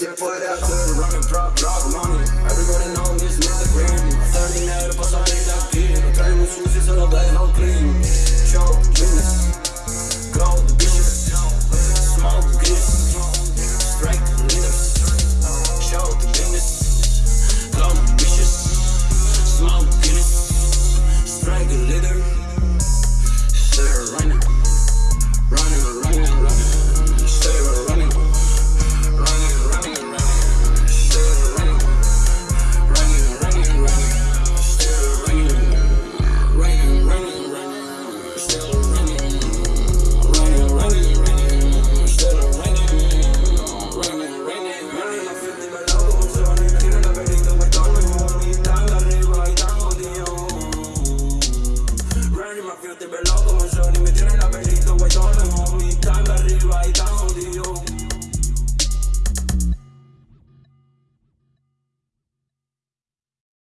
Just put it out, clear, run and drop, drop money. Everybody know this nigga green. Turning out, pass on it, I'm clean. Turning with shoes, all black, no clean. Show business, go bitches, business, bitches, running, running. yo estoy veloz